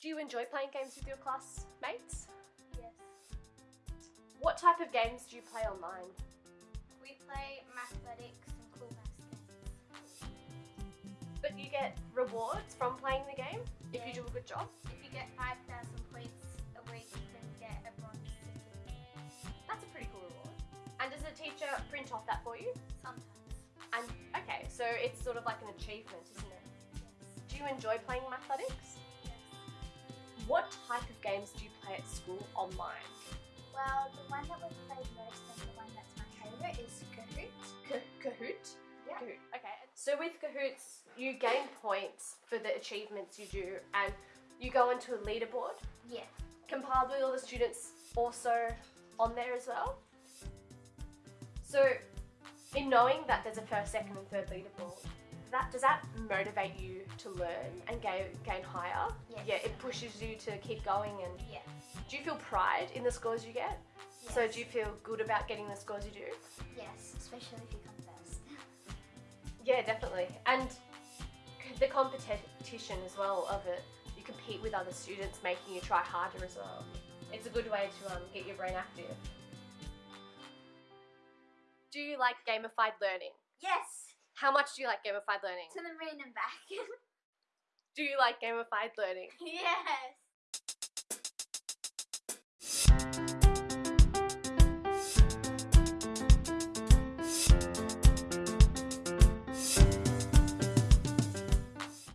Do you enjoy playing games with your classmates? Yes. What type of games do you play online? We play Mathletics and cool maths games. But you get rewards from playing the game if you do a good job. If you get 5,000 points a week, then you get a bronze ticket. That's a pretty cool reward. And does a teacher print off that for you? Sometimes. And okay, so it's sort of like an achievement, isn't it? Yes. Do you enjoy playing Mathletics? What type of games do you play at school online? Well, the one that we play most and the one that's my favourite is Kahoot. Ka- Kahoot? Yeah. Kahoot. Okay. So with Kahoots, you gain points for the achievements you do, and you go into a leaderboard Yeah. compiled with all the students also on there as well. So, in knowing that there's a first, second, and third leaderboard, that does that motivate you to learn and gain gain higher? Yes. Yeah, it pushes you to keep going. And Yeah. do you feel pride in the scores you get? So, do you feel good about getting the scores you do? Yes, especially if you come first. Yeah, definitely. And the competition as well of it, you compete with other students, making you try harder as well. It's a good way to um, get your brain active. Do you like gamified learning? Yes! How much do you like gamified learning? To the moon and back. Do you like gamified learning? yes!